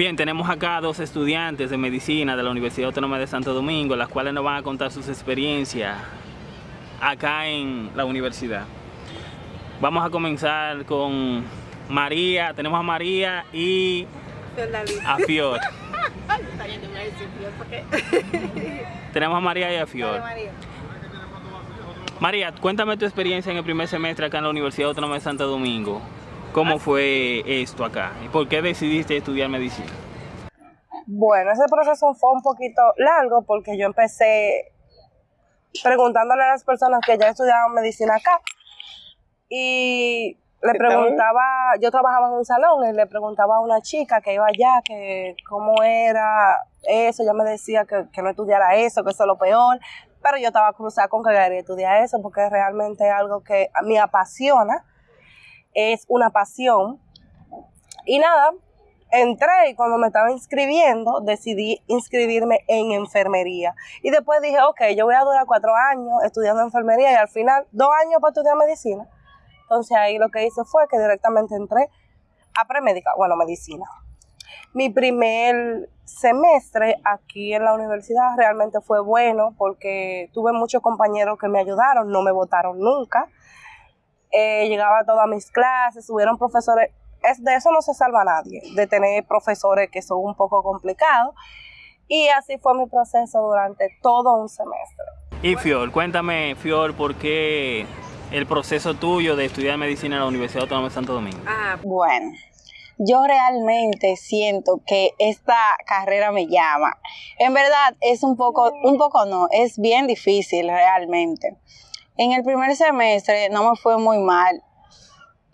Bien, tenemos acá dos estudiantes de medicina de la Universidad Autónoma de Santo Domingo, las cuales nos van a contar sus experiencias acá en la universidad. Vamos a comenzar con María, tenemos a María y a Fior. tenemos a María y a Fior. María, cuéntame tu experiencia en el primer semestre acá en la Universidad Autónoma de Santo Domingo. ¿Cómo fue esto acá? ¿Y por qué decidiste estudiar medicina? Bueno, ese proceso fue un poquito largo porque yo empecé preguntándole a las personas que ya estudiaban medicina acá y le preguntaba, yo trabajaba en un salón y le preguntaba a una chica que iba allá que cómo era eso, ella me decía que, que no estudiara eso, que eso es lo peor, pero yo estaba cruzada con que quería estudiar eso porque realmente es algo que mí apasiona, es una pasión. Y nada, entré y cuando me estaba inscribiendo decidí inscribirme en enfermería. Y después dije, ok, yo voy a durar cuatro años estudiando enfermería y al final dos años para estudiar medicina. Entonces ahí lo que hice fue que directamente entré a premédica, bueno, medicina. Mi primer semestre aquí en la universidad realmente fue bueno porque tuve muchos compañeros que me ayudaron, no me votaron nunca. Eh, llegaba a todas mis clases, hubieron profesores, es, de eso no se salva nadie, de tener profesores que son un poco complicados. Y así fue mi proceso durante todo un semestre. Y Fior, cuéntame, Fior, ¿por qué el proceso tuyo de estudiar medicina en la Universidad Autónoma de Santo Domingo? Ah, bueno, yo realmente siento que esta carrera me llama. En verdad es un poco, un poco no, es bien difícil realmente. En el primer semestre no me fue muy mal.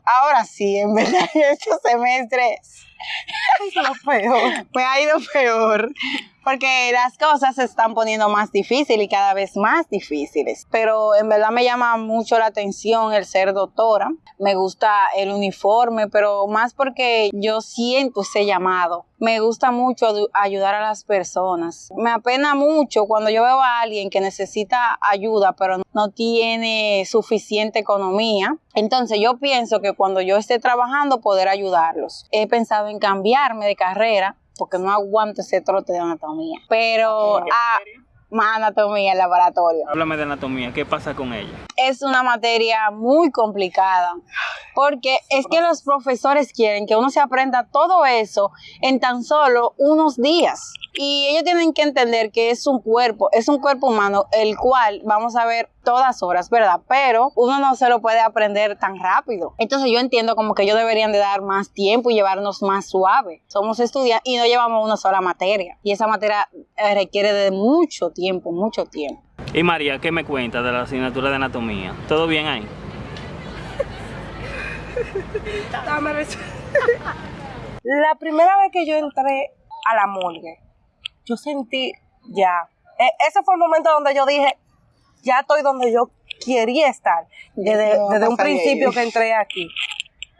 Ahora sí, en verdad, estos semestres me ha ido peor porque las cosas se están poniendo más difíciles y cada vez más difíciles. Pero en verdad me llama mucho la atención el ser doctora. Me gusta el uniforme, pero más porque yo siento ese llamado. Me gusta mucho ayudar a las personas. Me apena mucho cuando yo veo a alguien que necesita ayuda, pero no tiene suficiente economía. Entonces yo pienso que cuando yo esté trabajando poder ayudarlos. He pensado en cambiarme de carrera porque no aguanto ese trote de anatomía. Pero ah, más anatomía en laboratorio. Háblame de anatomía, ¿qué pasa con ella? Es una materia muy complicada, porque es que los profesores quieren que uno se aprenda todo eso en tan solo unos días. Y ellos tienen que entender que es un cuerpo, es un cuerpo humano, el cual vamos a ver todas horas, ¿verdad? Pero uno no se lo puede aprender tan rápido. Entonces yo entiendo como que ellos deberían de dar más tiempo y llevarnos más suave. Somos estudiantes y no llevamos una sola materia. Y esa materia eh, requiere de mucho tiempo, mucho tiempo. Y María, ¿qué me cuenta de la asignatura de anatomía? ¿Todo bien ahí? la primera vez que yo entré a la morgue, yo sentí ya. E, ese fue el momento donde yo dije, ya estoy donde yo quería estar, desde, un principio que entré aquí.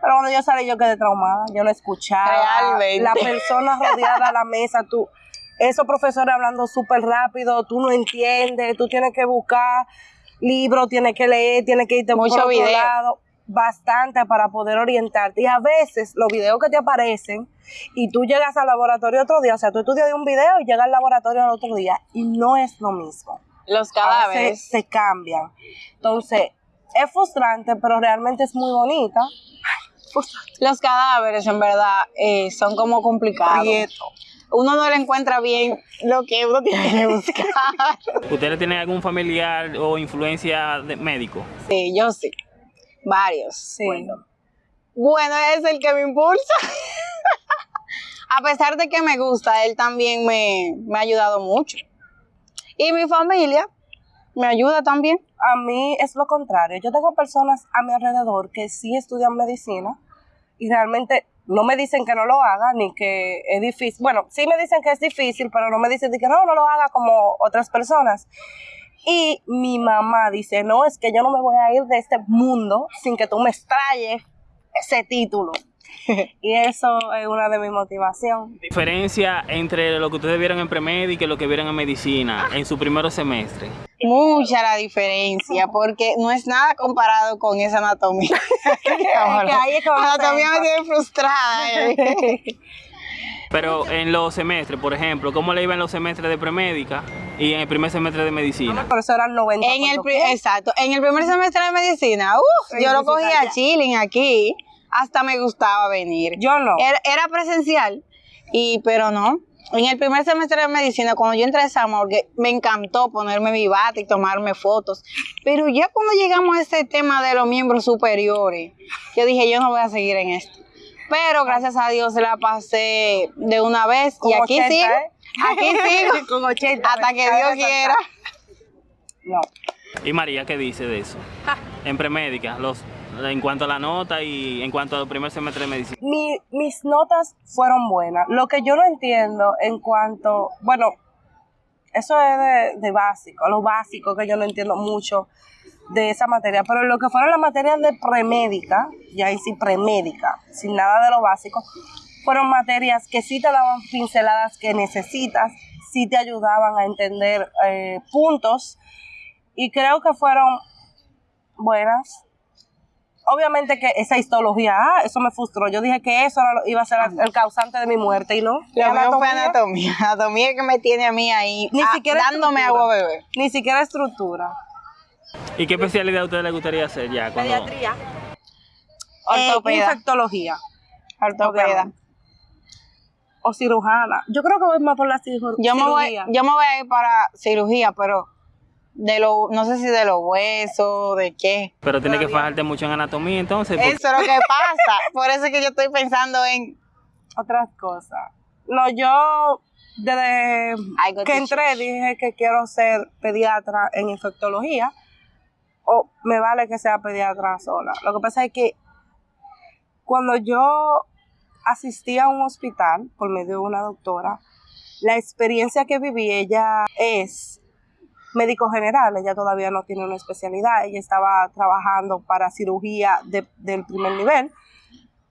Pero cuando yo salí, yo quedé traumada, yo no escuchaba. Realmente. La persona rodeada a la mesa, tú, esos profesores hablando súper rápido, tú no entiendes, tú tienes que buscar libros, tienes que leer, tienes que irte Mucho por video. lado bastante para poder orientarte. Y a veces los videos que te aparecen y tú llegas al laboratorio otro día, o sea, tú estudias de un video y llegas al laboratorio al otro día y no es lo mismo. Los cadáveres. se cambian. Entonces, es frustrante, pero realmente es muy bonita. Los cadáveres, en verdad, eh, son como complicados. Prieto. Uno no le encuentra bien lo que uno tiene que buscar. ¿Ustedes tienen algún familiar o influencia de médico? Sí, yo sí. Varios. Sí. Bueno, es el que me impulsa. A pesar de que me gusta, él también me, me ha ayudado mucho. Y mi familia me ayuda también. A mí es lo contrario. Yo tengo personas a mi alrededor que sí estudian medicina y realmente no me dicen que no lo haga ni que es difícil. Bueno, sí me dicen que es difícil, pero no me dicen que no, no lo haga como otras personas. Y mi mamá dice, no, es que yo no me voy a ir de este mundo sin que tú me extrayes ese título. y eso es una de mis motivaciones. Diferencia entre lo que ustedes vieron en premédica y lo que vieron en medicina en su primer semestre. Mucha la diferencia, porque no es nada comparado con esa anatomía. que ahí es a anatomía me tiene frustrada. eh. Pero en los semestres, por ejemplo, ¿cómo le iba en los semestres de premédica y en el primer semestre de medicina? Por eso eran 90. En el, por pri- doquier. exacto, en el primer semestre de medicina, uf, Sí, yo lo cogía chilling aquí, hasta me gustaba venir. Yo no. Era, era presencial, y pero no. En el primer semestre de medicina, cuando yo entré a esa morgue, me encantó ponerme mi bata y tomarme fotos. Pero ya cuando llegamos a ese tema de los miembros superiores, yo dije, yo no voy a seguir en esto. Pero gracias a Dios la pasé de una vez Con y aquí 80, sigo. ¿eh? Aquí sigo. Con 80. hasta que Dios quiera. No. ¿Y María qué dice de eso? En premédica, los, en cuanto a la nota y en cuanto al primer semestre de medicina. Mi- mis notas fueron buenas. Lo que yo no entiendo en cuanto, bueno, eso es de, básico, lo básico que yo no entiendo mucho de esa materia, pero lo que fueron las materias de premédica, y ahí sí premédica, sin nada de lo básico, fueron materias que sí te daban pinceladas que necesitas, sí te ayudaban a entender eh, puntos, y creo que fueron buenas. Obviamente que esa histología, ah, eso me frustró. Yo dije que eso era iba a ser el causante de mi muerte y no. Lo mío fue Anatomía, anatomía. Anatomía que me tiene a mí ahí, Ni ah, siquiera dándome agua a beber. Ni siquiera estructura. ¿Y qué especialidad a usted le gustaría hacer ya? Cuando, Eh, Ortopeda. infectología Ortopeda. obviamente. o cirujana. Yo creo que voy más por la ciru- Yo me, voy, cirugía. yo me voy a ir para cirugía, pero de lo, no sé si de los huesos, de qué. Pero tiene que fajarte mucho en anatomía entonces. porque- Eso es lo que pasa. Por eso es que yo estoy pensando en. Otras cosas. No, yo desde que entré dije que quiero ser pediatra en infectología o me vale que sea pediatra sola. Lo que pasa es que cuando yo asistí a un hospital por medio de una doctora, la experiencia que viví, ella es médico general, ella todavía no tiene una especialidad, ella estaba trabajando para cirugía de- del primer nivel,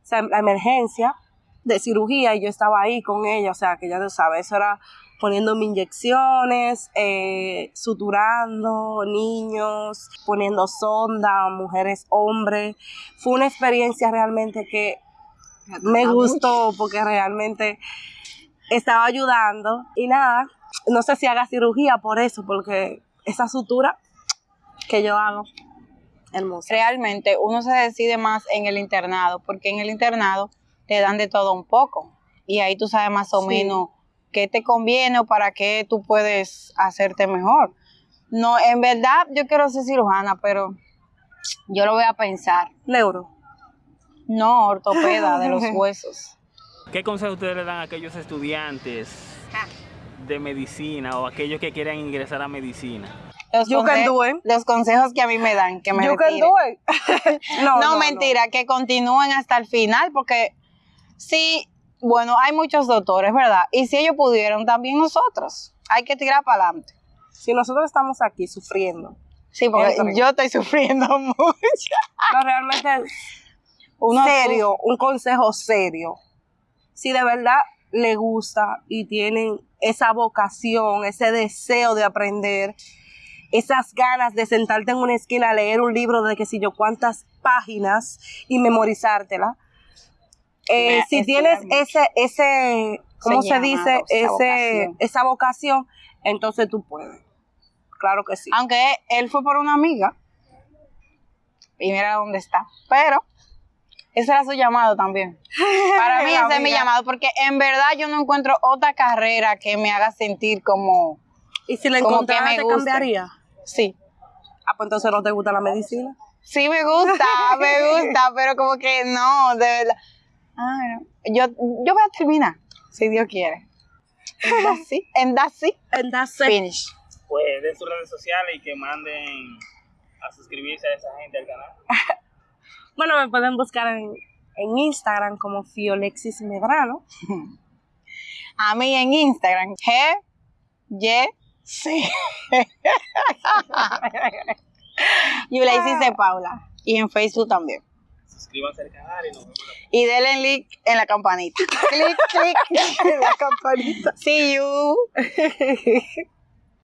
o sea, la emergencia de cirugía y yo estaba ahí con ella, o sea, que ya tú sabes, eso era poniéndome inyecciones, eh, suturando niños, poniendo sonda, mujeres, hombres. Fue una experiencia realmente que me gustó porque realmente estaba ayudando y nada, no sé si haga cirugía por eso, porque esa sutura que yo hago, hermosa. Realmente uno se decide más en el internado, porque en el internado te dan de todo un poco. Y ahí tú sabes más o Sí. menos qué te conviene o para qué tú puedes hacerte mejor. No, en verdad yo quiero ser cirujana, pero yo lo voy a pensar. Neuro. No, ortopeda de los huesos. ¿Qué consejo ustedes le dan a aquellos estudiantes de medicina o aquellos que quieran ingresar a medicina? Los, You can do it. los consejos que a mí me dan, que me You can do it. no, No, mentira, que continúen hasta el final, porque sí, bueno, hay muchos doctores, ¿verdad? Y si ellos pudieron, también nosotros. Hay que tirar para adelante. Si nosotros estamos aquí sufriendo, Sí, porque yo estoy sufriendo mucho. no realmente Uno serio, un consejo serio. Si de verdad le gusta y tienen esa vocación, ese deseo de aprender, esas ganas de sentarte en una esquina a leer un libro de que si yo cuántas páginas y memorizártela. Eh, si tienes ese, ese, ¿cómo se, dice? Ese, vocación. esa vocación, entonces tú puedes. Claro que sí. Aunque él fue por una amiga. Y mira dónde está. Pero ese era su llamado también. Para mí La ese es mi llamado, porque en verdad yo no encuentro otra carrera que me haga sentir como... Y si encontraras, me te guste. cambiaría. Sí, Ah, pues entonces no te gusta la medicina. Sí me gusta, me gusta, pero como que no, de verdad. Ay, no. Yo, yo voy a terminar, si Dios quiere. And that's it. And that's it. And that's it. Finish. Pues den sus redes sociales y que manden a suscribirse a esa gente al canal. Bueno, me pueden buscar en, en Instagram como Fiolexis Medrano. A mí en Instagram, G, Y, C. Yulaisis de Paula. Y en Facebook también. Suscríbanse al canal y nos vemos Y denle link en la campanita. clic, clic en la campanita. See you.